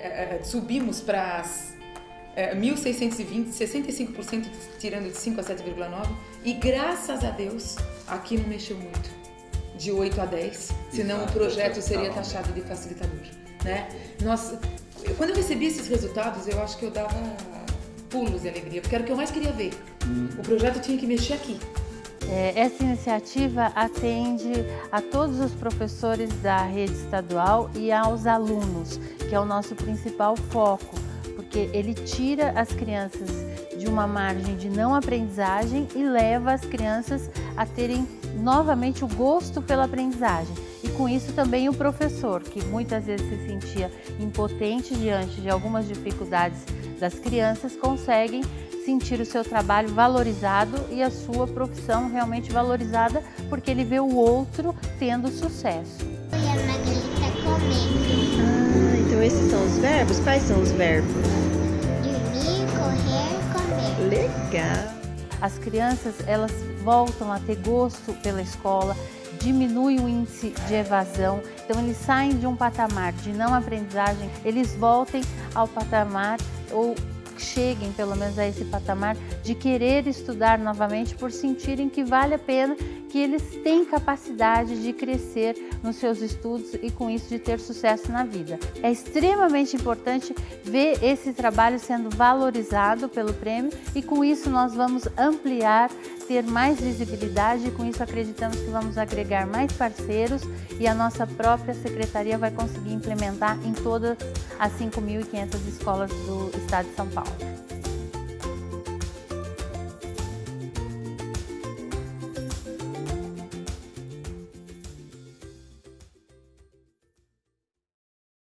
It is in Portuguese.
É, é, subimos para é, 1.620, 65% tirando de 5 a 7,9 e graças a Deus aqui não mexeu muito, de 8 a 10, senão Exato, o projeto seria taxado de facilitador. Né? Nós, quando eu recebi esses resultados, eu acho que eu dava pulos de alegria, porque era o que eu mais queria ver. Hum. O projeto tinha que mexer aqui. É, essa iniciativa atende a todos os professores da rede estadual e aos alunos, que é o nosso principal foco, porque ele tira as crianças de uma margem de não aprendizagem e leva as crianças a terem novamente o gosto pela aprendizagem. E com isso também o professor, que muitas vezes se sentia impotente diante de algumas dificuldades das crianças, conseguem sentir o seu trabalho valorizado e a sua profissão realmente valorizada, porque ele vê o outro tendo sucesso. E a Magali está comendo. Ah, então esses são os verbos? Quais são os verbos? Dormir, correr, comer. Legal! As crianças, elas voltam a ter gosto pela escola, diminui o índice de evasão, então eles saem de um patamar de não aprendizagem, eles voltem ao patamar ou cheguem pelo menos a esse patamar de querer estudar novamente por sentirem que vale a pena, que eles têm capacidade de crescer nos seus estudos e com isso de ter sucesso na vida. É extremamente importante ver esse trabalho sendo valorizado pelo prêmio e com isso nós vamos ampliar, ter mais visibilidade e com isso acreditamos que vamos agregar mais parceiros e a nossa própria secretaria vai conseguir implementar em todas as 5.500 escolas do estado de São Paulo.